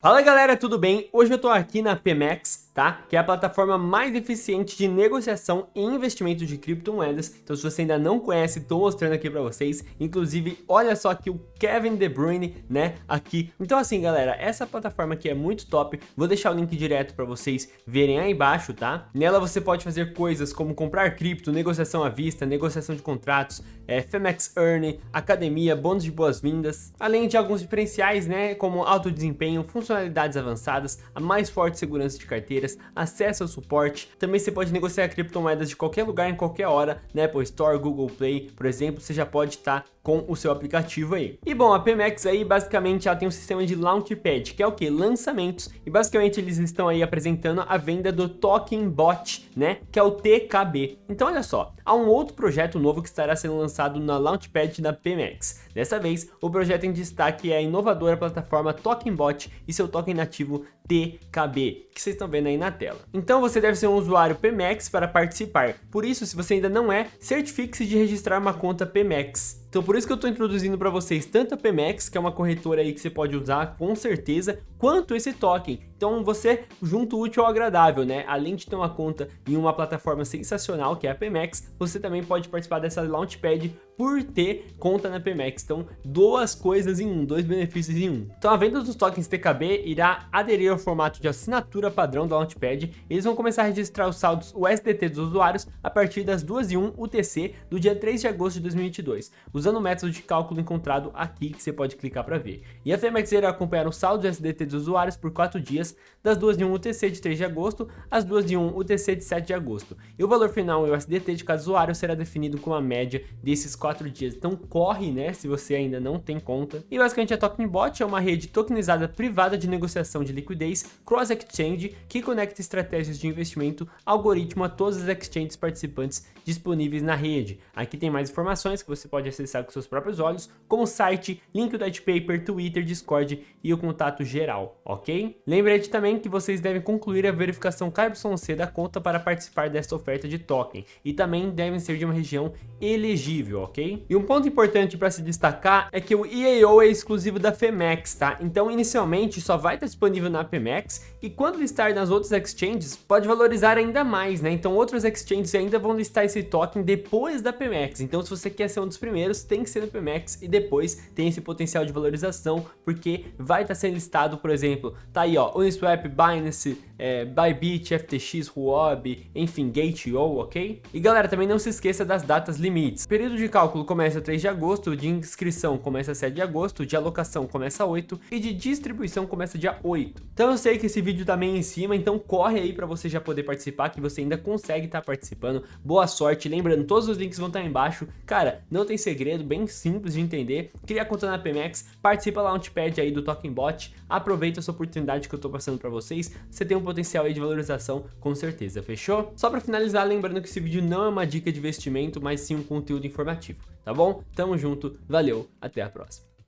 Fala galera, tudo bem? Hoje eu tô aqui na Pemex, tá? Que é a plataforma mais eficiente de negociação e investimento de criptomoedas. Então se você ainda não conhece, tô mostrando aqui pra vocês. Inclusive, olha só aqui o Kevin De Bruyne, né? Aqui. Então assim, galera, essa plataforma aqui é muito top. Vou deixar o link direto pra vocês verem aí embaixo, tá? Nela você pode fazer coisas como comprar cripto, negociação à vista, negociação de contratos, é, Femex Earn, academia, bônus de boas-vindas. Além de alguns diferenciais, né? Como alto desempenho, funcionamento funcionalidades avançadas, a mais forte segurança de carteiras, acesso ao suporte. Também você pode negociar criptomoedas de qualquer lugar, em qualquer hora, na Apple Store, Google Play, por exemplo, você já pode estar com o seu aplicativo aí. E bom, a Pemex aí basicamente ela tem um sistema de Launchpad, que é o que? Lançamentos, e basicamente eles estão aí apresentando a venda do Token Bot, né? Que é o TKB. Então olha só, há um outro projeto novo que estará sendo lançado na Launchpad da Pemex. Dessa vez, o projeto em destaque é a inovadora plataforma TokenBot e seu token nativo TKB, que vocês estão vendo aí na tela. Então você deve ser um usuário Pemex para participar. Por isso, se você ainda não é, certifique-se de registrar uma conta Pemex. Então por isso que eu estou introduzindo para vocês tanto a Pemex, que é uma corretora aí que você pode usar com certeza, quanto esse token. Então você junta o útil ao agradável, né? Além de ter uma conta em uma plataforma sensacional, que é a Pemex, você também pode participar dessa Launchpad por ter conta na Pemex. Então, duas coisas em um, dois benefícios em um. Então, a venda dos tokens TKB irá aderir ao formato de assinatura padrão da Launchpad. Eles vão começar a registrar os saldos USDT dos usuários a partir das 2 e 1 UTC do dia 3 de agosto de 2022, usando o método de cálculo encontrado aqui que você pode clicar para ver. E a Pemex irá acompanhar os saldos USDT dos usuários por 4 dias, das 2 de 1 UTC de 3 de agosto às 2 de 1 UTC de 7 de agosto. E o valor final em USDT de cada usuário será definido com a média desses 4 4 dias. Então corre, né, se você ainda não tem conta. E basicamente a TokenBot é uma rede tokenizada privada de negociação de liquidez cross-exchange que conecta estratégias de investimento algoritmo a todas as exchanges participantes disponíveis na rede. Aqui tem mais informações que você pode acessar com seus próprios olhos, como site, link do white paper, Twitter, Discord e o contato geral, ok? Lembrete também que vocês devem concluir a verificação KYC da conta para participar dessa oferta de token e também devem ser de uma região elegível, ok? E um ponto importante para se destacar é que o EAO é exclusivo da Femex, tá? Então inicialmente só vai estar disponível na Femex e quando listar nas outras exchanges pode valorizar ainda mais, né? Então outros exchanges ainda vão listar esse token depois da Pemex. Então se você quer ser um dos primeiros, tem que ser na Pemex e depois tem esse potencial de valorização porque vai estar sendo listado, por exemplo, tá aí ó, Uniswap, Binance, é, Bybit, FTX, Huobi, enfim, Gate.io, ok? E galera, também não se esqueça das datas limites. Período de cálculo começa 3 de agosto, de inscrição começa 7 de agosto, de alocação começa 8 e de distribuição começa dia 8. Então eu sei que esse vídeo tá meio em cima, então corre aí para você já poder participar, que você ainda consegue estar tá participando. Boa sorte, lembrando, todos os links vão estar tá embaixo. Cara, não tem segredo, bem simples de entender. Cria conta na Pemex, participa lá Launchpad aí do Tokenbot, aproveita essa oportunidade que eu tô passando para vocês. Você tem um potencial aí de valorização, com certeza, fechou? Só para finalizar, lembrando que esse vídeo não é uma dica de investimento, mas sim um conteúdo informativo tá bom? Tamo junto, valeu, até a próxima.